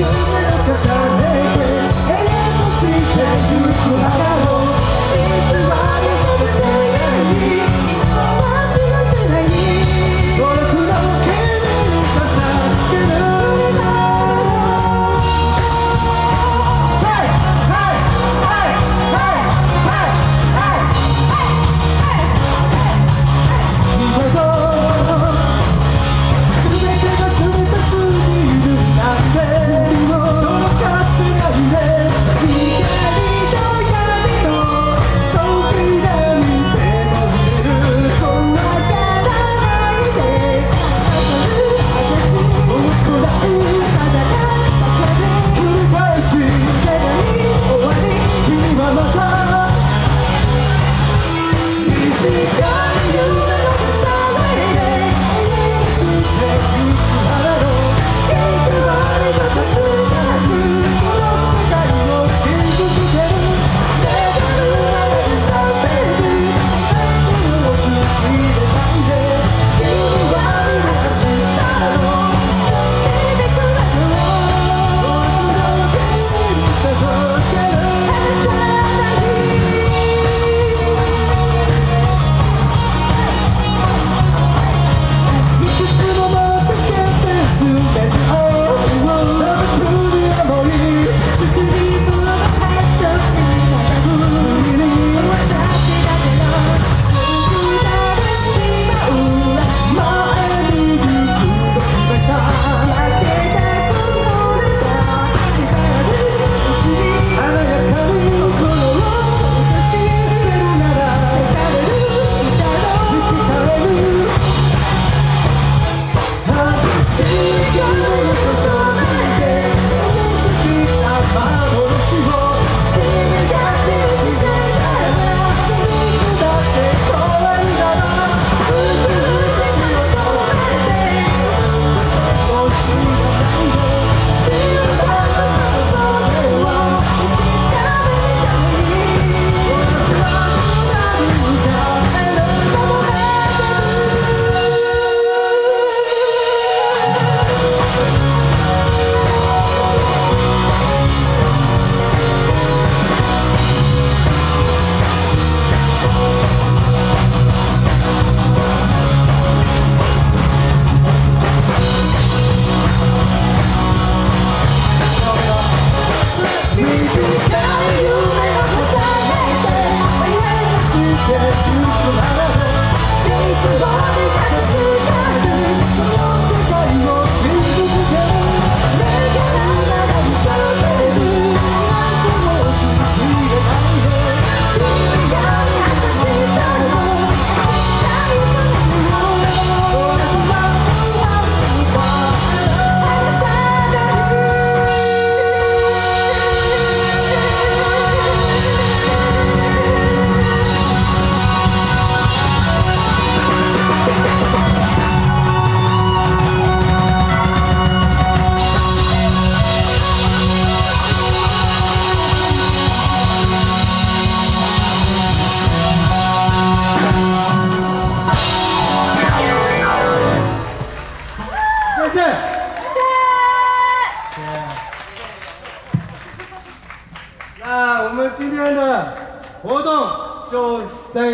Cause I Come on. 我们今天的活动就在